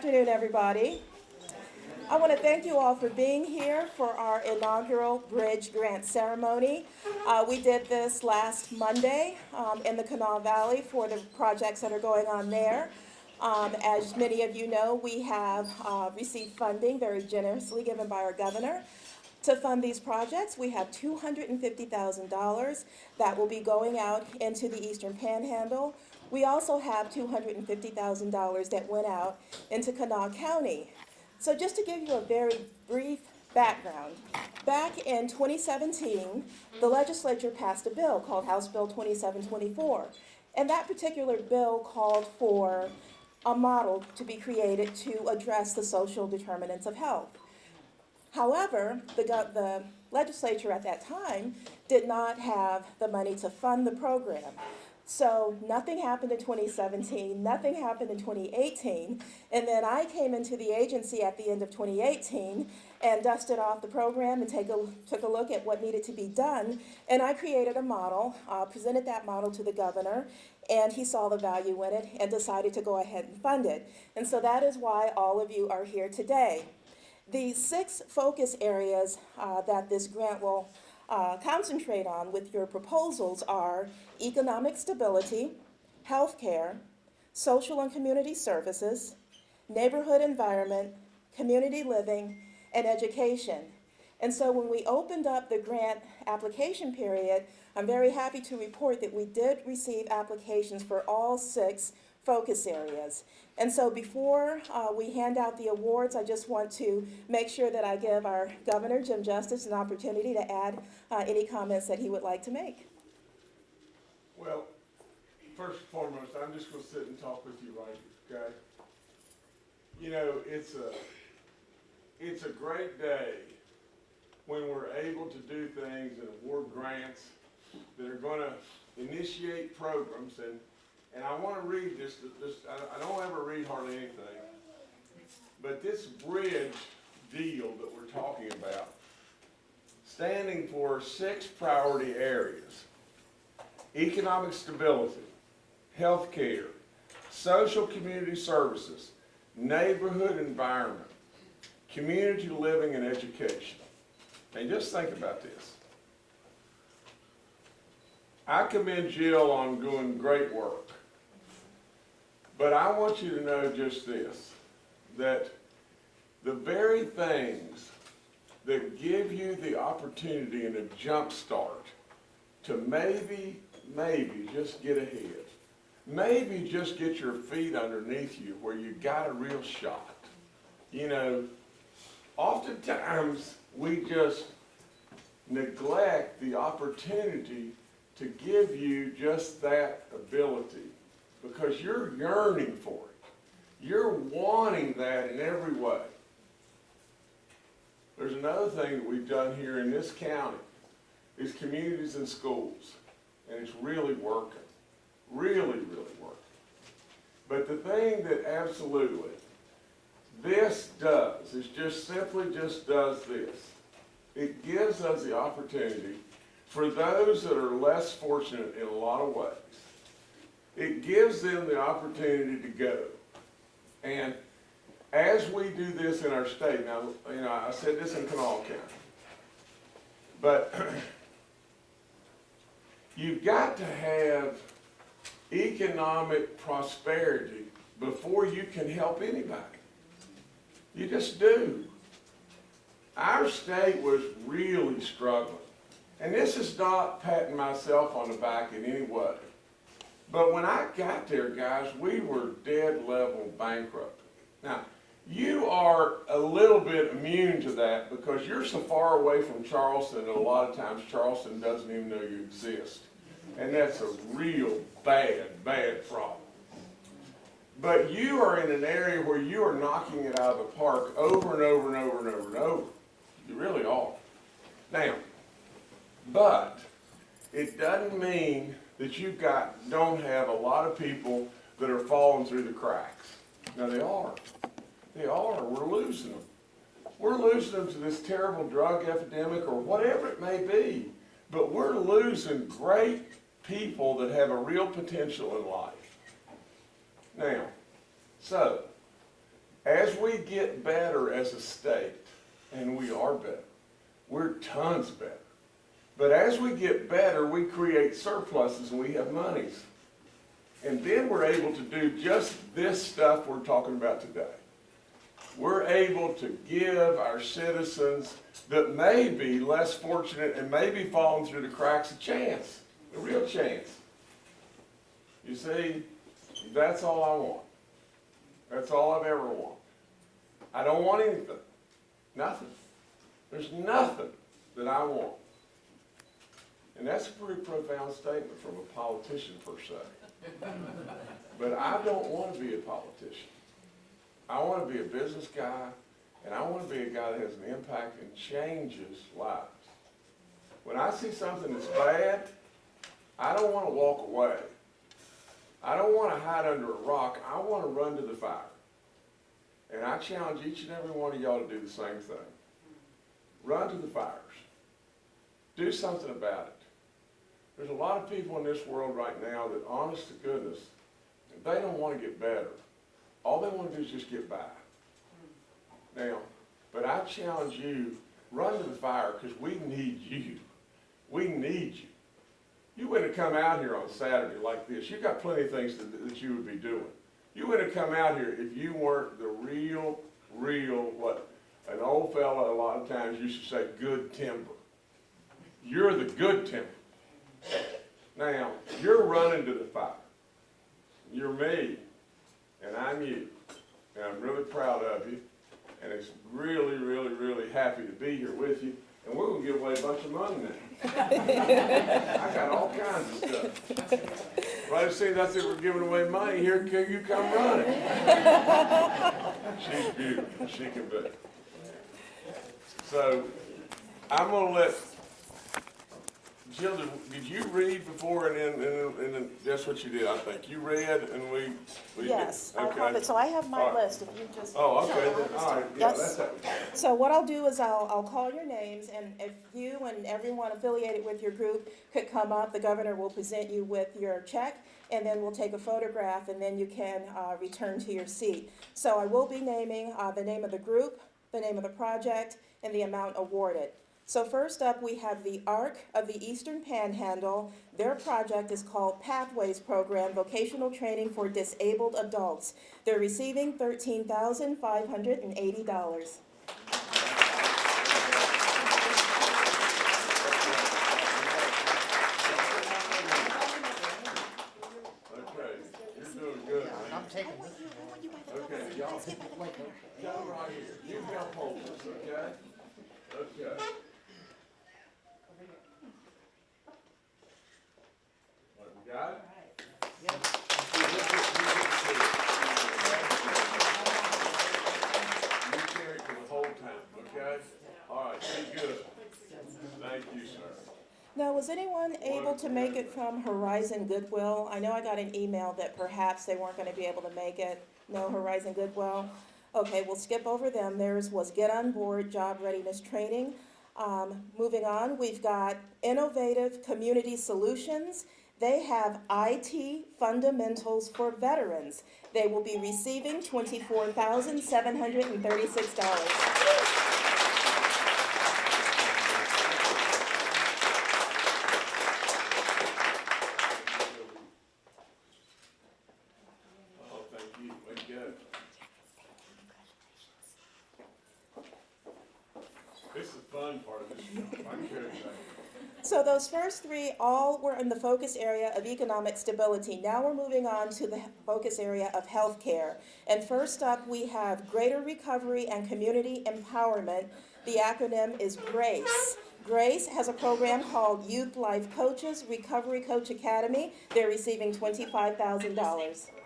afternoon, everybody. I want to thank you all for being here for our inaugural Bridge Grant Ceremony. Uh, we did this last Monday um, in the Kanawha Valley for the projects that are going on there. Um, as many of you know, we have uh, received funding very generously given by our governor to fund these projects. We have $250,000 that will be going out into the Eastern Panhandle. We also have $250,000 that went out into Kanawha County. So just to give you a very brief background, back in 2017, the legislature passed a bill called House Bill 2724. And that particular bill called for a model to be created to address the social determinants of health. However, the, the legislature at that time did not have the money to fund the program. So nothing happened in 2017, nothing happened in 2018, and then I came into the agency at the end of 2018 and dusted off the program and take a, took a look at what needed to be done, and I created a model, uh, presented that model to the governor, and he saw the value in it and decided to go ahead and fund it. And so that is why all of you are here today. The six focus areas uh, that this grant will uh, concentrate on with your proposals are economic stability, healthcare, social and community services, neighborhood environment, community living, and education. And so when we opened up the grant application period, I'm very happy to report that we did receive applications for all six focus areas. And so before uh, we hand out the awards, I just want to make sure that I give our Governor, Jim Justice, an opportunity to add uh, any comments that he would like to make. Well, first and foremost, I'm just gonna sit and talk with you right, okay? You know, it's a, it's a great day when we're able to do things and award grants that are gonna initiate programs and and I want to read this, this I, don't ever read hardly anything, but this bridge deal that we're talking about, standing for six priority areas, economic stability, health care, social community services, neighborhood environment, community living and education. And just think about this. I commend Jill on doing great work. But I want you to know just this, that the very things that give you the opportunity and a jump start to maybe, maybe just get ahead, maybe just get your feet underneath you where you got a real shot. You know, oftentimes we just neglect the opportunity to give you just that ability because you're yearning for it. You're wanting that in every way. There's another thing that we've done here in this county is communities and schools. And it's really working. Really, really working. But the thing that absolutely this does is just simply just does this. It gives us the opportunity for those that are less fortunate in a lot of ways it gives them the opportunity to go. And as we do this in our state, now, you know, I said this in Kanawha County, but you've got to have economic prosperity before you can help anybody. You just do. Our state was really struggling. And this is not patting myself on the back in any way. But when I got there, guys, we were dead level bankrupt. Now, you are a little bit immune to that because you're so far away from Charleston and a lot of times Charleston doesn't even know you exist. And that's a real bad, bad problem. But you are in an area where you are knocking it out of the park over and over and over and over and over. You really are. Now, but it doesn't mean that you've got, don't have a lot of people that are falling through the cracks. Now they are. They are. We're losing them. We're losing them to this terrible drug epidemic or whatever it may be. But we're losing great people that have a real potential in life. Now, so, As we get better as a state, and we are better, we're tons better. But as we get better, we create surpluses and we have monies. And then we're able to do just this stuff we're talking about today. We're able to give our citizens that may be less fortunate and may be falling through the cracks a chance, a real chance. You see, that's all I want. That's all I've ever wanted. I don't want anything. Nothing. There's nothing that I want. And that's a pretty profound statement from a politician per se. But I don't want to be a politician. I want to be a business guy, and I want to be a guy that has an impact and changes lives. When I see something that's bad, I don't want to walk away. I don't want to hide under a rock. I want to run to the fire. And I challenge each and every one of y'all to do the same thing. Run to the fires. Do something about it. There's a lot of people in this world right now that, honest to goodness, they don't want to get better. All they want to do is just get by. Now, but I challenge you, run to the fire because we need you. We need you. You wouldn't have come out here on Saturday like this. You've got plenty of things that, that you would be doing. You wouldn't have come out here if you weren't the real, real, what an old fella a lot of times used to say, good timber. You're the good timber. Now, you're running to the fire. You're me, and I'm you. And I'm really proud of you. And it's really, really, really happy to be here with you. And we're gonna give away a bunch of money now. I got all kinds of stuff. Right as soon as I said we're giving away money, here can you come running. She's beautiful, she can be. So, I'm gonna let, Jill, did you read before and then, and then, and then, that's what you did, I think. You read and we, we did. Yes, I Okay. have it, so I have my All right. list, if you just. Oh, okay, then, all right, yeah, that's. So what I'll do is I'll, I'll call your names, and if you and everyone affiliated with your group could come up, the governor will present you with your check, and then we'll take a photograph, and then you can, uh, return to your seat. So I will be naming, uh, the name of the group, the name of the project, and the amount awarded. So first up, we have the ARC of the Eastern Panhandle. Their project is called Pathways Program, Vocational Training for Disabled Adults. They're receiving thirteen thousand five hundred and eighty dollars. Okay, you're doing good, man. I'm taking this. Okay, y'all, y'all right here, you help hold this, okay? Okay. to make it from Horizon Goodwill? I know I got an email that perhaps they weren't going to be able to make it. No Horizon Goodwill? Okay, we'll skip over them. Theirs was Get On Board Job Readiness Training. Um, moving on, we've got Innovative Community Solutions. They have IT Fundamentals for Veterans. They will be receiving $24,736. those first three all were in the focus area of economic stability. Now we're moving on to the focus area of healthcare. And first up, we have Greater Recovery and Community Empowerment. The acronym is GRACE. GRACE has a program called Youth Life Coaches Recovery Coach Academy. They're receiving $25,000.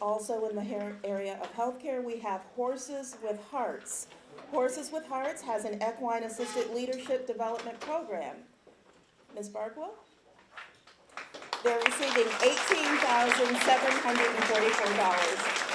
also in the area of healthcare. We have Horses with Hearts. Horses with Hearts has an equine assisted leadership development program. Ms. Bargwell? They're receiving eighteen thousand seven hundred and forty-four dollars.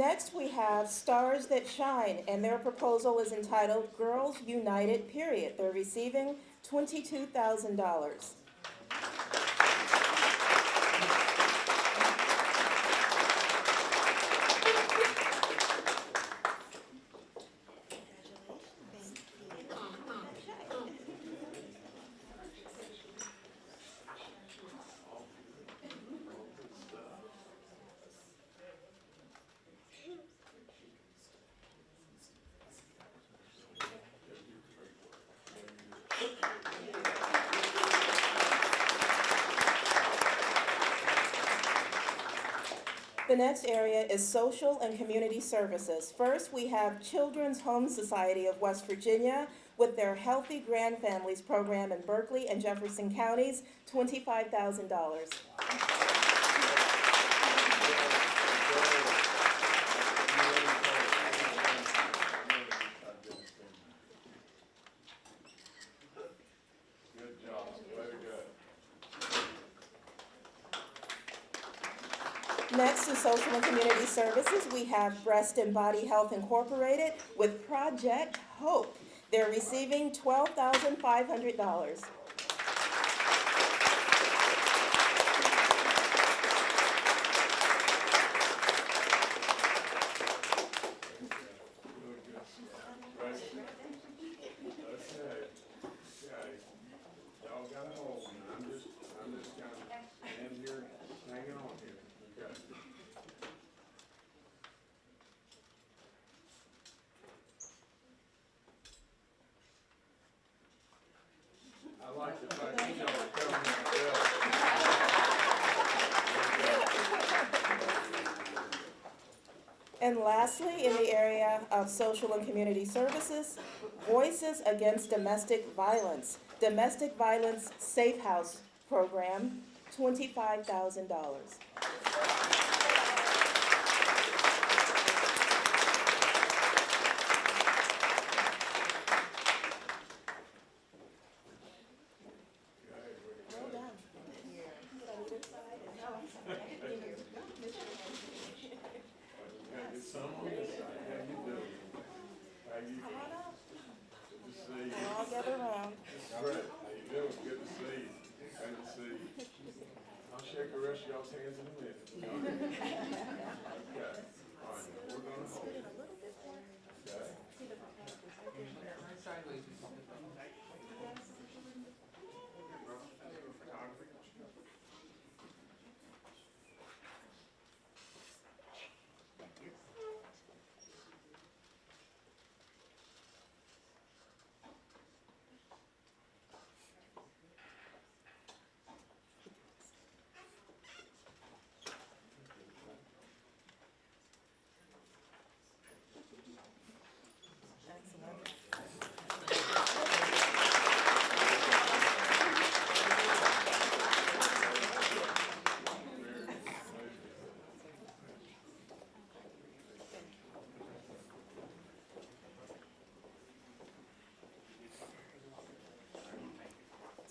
Next, we have Stars That Shine, and their proposal is entitled Girls United, period. They're receiving $22,000. The next area is social and community services. First, we have Children's Home Society of West Virginia with their Healthy Grand Families program in Berkeley and Jefferson counties, $25,000. Next to Social and Community Services, we have Breast and Body Health Incorporated with Project Hope. They're receiving $12,500. And lastly, in the area of social and community services, Voices Against Domestic Violence, Domestic Violence Safe House Program, $25,000. The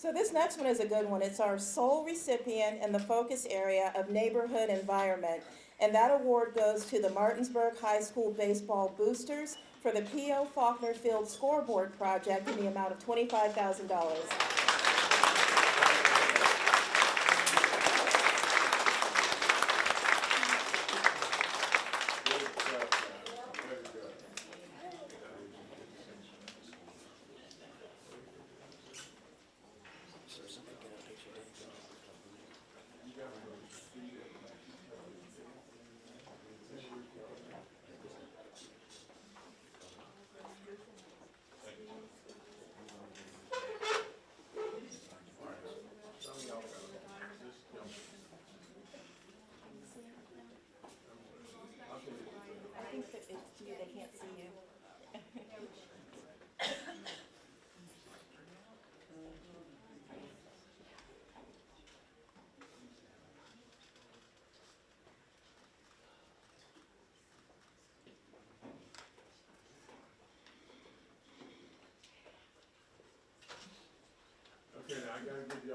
So this next one is a good one. It's our sole recipient in the focus area of neighborhood environment. And that award goes to the Martinsburg High School Baseball Boosters for the P.O. Faulkner Field Scoreboard Project in the amount of $25,000.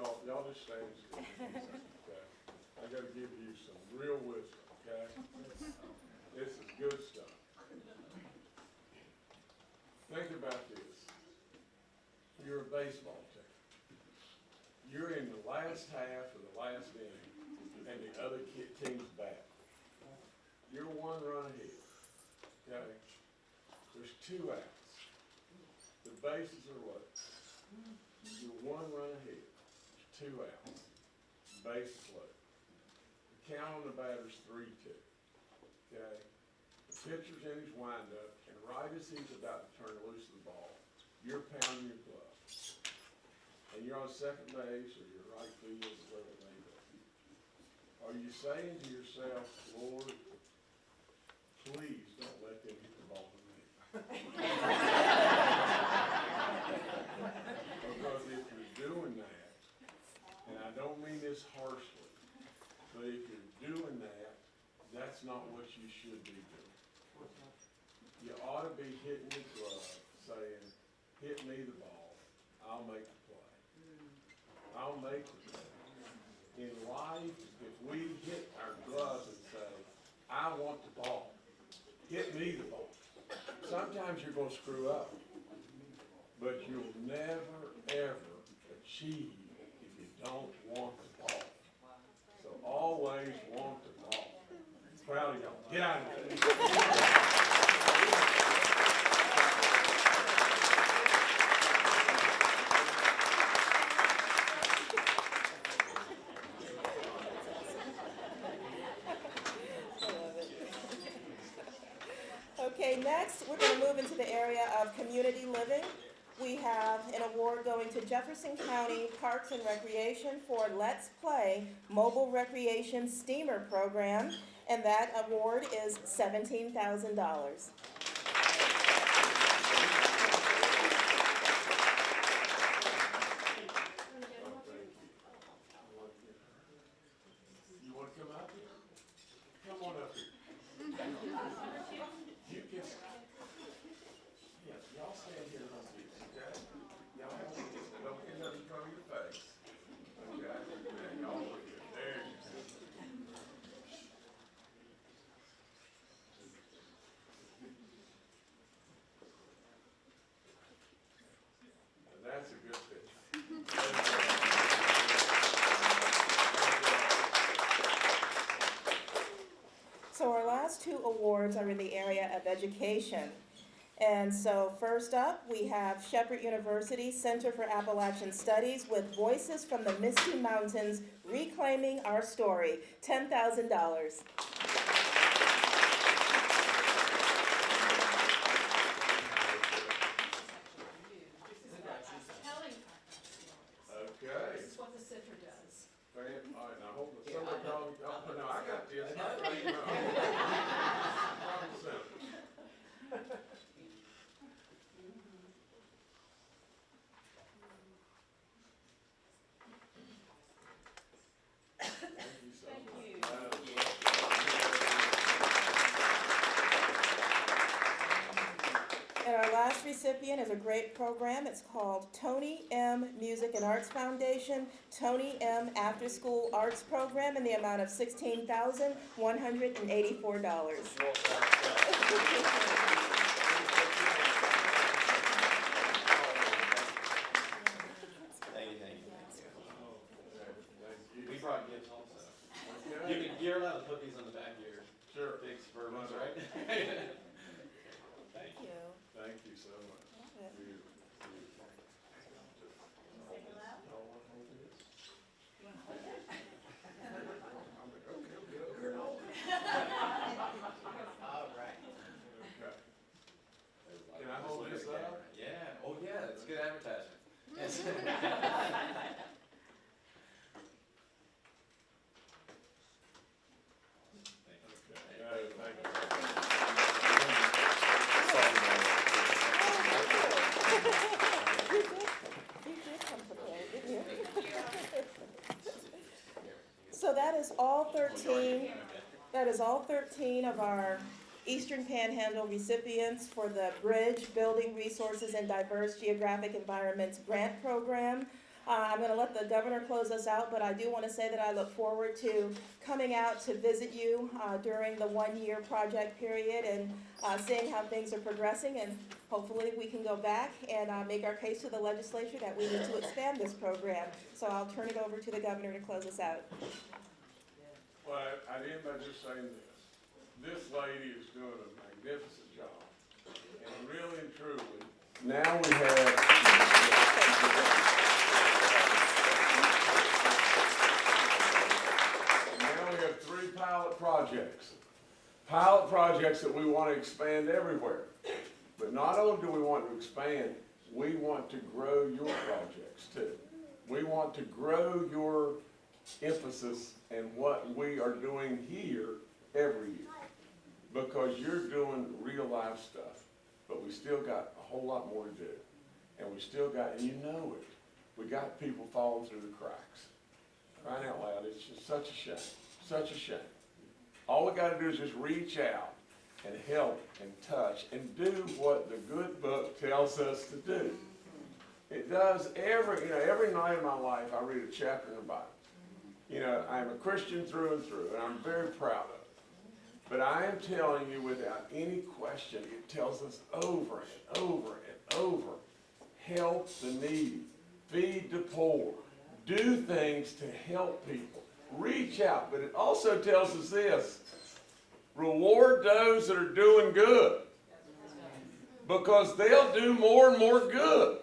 Y'all, y'all just okay? I gotta give you some real wisdom, okay? This is good stuff. Think about this. You're a baseball team. You're in the last half of the last inning, and the other team's back. You're one run ahead, okay? There's two outs. The bases are what? You're one run ahead, two outs, bases loaded. The count on the batter's three two, okay? The pitcher's in his windup, and right as he's about to turn loose the ball, you're pounding your glove. And you're on second base, or you're right field, or whatever may. Are you saying to yourself, Lord, please don't let them hit the ball to me? Because if you're doing that, and I don't mean this harshly, but if you're doing that, that's not what you should be doing. You ought to be hitting the glove, saying, hit me the ball, I'll make the play. I'll make the play. In life, if we hit our gloves and say, I want the ball, hit me the ball, sometimes you're gonna screw up. But you'll never, ever achieve don't want the ball. So always want the ball. Proud of y'all. Get out of there. Jefferson County Parks and Recreation for Let's Play Mobile Recreation Steamer Program, and that award is $17,000. the area of education. And so first up, we have Shepherd University Center for Appalachian Studies with Voices from the Misty Mountains, Reclaiming Our Story, $10,000. last recipient is a great program. It's called Tony M. Music and Arts Foundation, Tony M. After School Arts Program in the amount of $16,184. 13 of our Eastern Panhandle recipients for the Bridge Building Resources and Diverse Geographic Environments Grant Program. Uh, I'm going to let the governor close us out, but I do want to say that I look forward to coming out to visit you uh, during the one-year project period and uh, seeing how things are progressing. And hopefully we can go back and uh, make our case to the legislature that we need to expand this program. So I'll turn it over to the governor to close us out. Well, I, I didn't just say that. This lady is doing a magnificent job. And really and truly, now we have. Now we have three pilot projects. Pilot projects that we want to expand everywhere. But not only do we want to expand, we want to grow your projects too. We want to grow your emphasis in what we are doing here every year. Because you're doing real life stuff, but we still got a whole lot more to do. And we still got, and you know it, we got people falling through the cracks. Crying out loud, it's just such a shame, such a shame. All we gotta do is just reach out and help and touch and do what the good book tells us to do. It does every, you know, every night of my life, I read a chapter in the Bible. You know, I'm a Christian through and through, and I'm very proud of it. But I am telling you without any question, it tells us over and over and over, help the needy, feed the poor, do things to help people, reach out. But it also tells us this, reward those that are doing good. Because they'll do more and more good.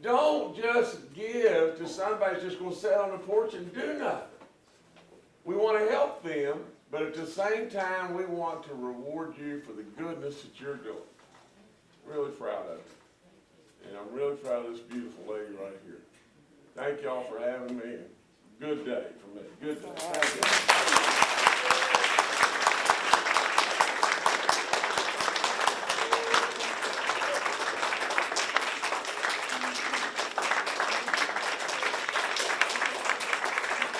Don't just give to somebody that's just gonna sit on the porch and do nothing. We wanna help them, but at the same time, we want to reward you for the goodness that you're doing. Really proud of you. And I'm really proud of this beautiful lady right here. Thank y'all for having me, good day for me, good day.